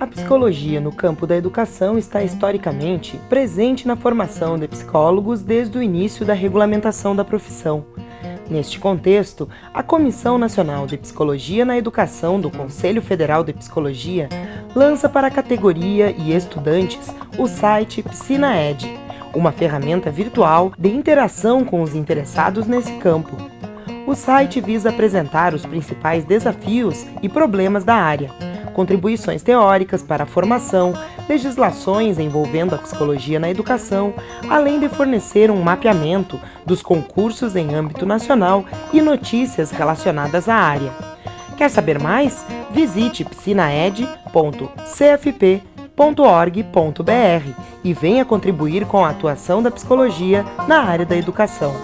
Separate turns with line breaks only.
A psicologia no campo da educação está historicamente presente na formação de psicólogos desde o início da regulamentação da profissão. Neste contexto, a Comissão Nacional de Psicologia na Educação do Conselho Federal de Psicologia lança para a categoria e estudantes o site PsinaEd, uma ferramenta virtual de interação com os interessados nesse campo. O site visa apresentar os principais desafios e problemas da área, contribuições teóricas para a formação, legislações envolvendo a psicologia na educação, além de fornecer um mapeamento dos concursos em âmbito nacional e notícias relacionadas à área. Quer saber mais? Visite piscinaed.cfp.org.br e venha contribuir com a atuação da psicologia na área da educação.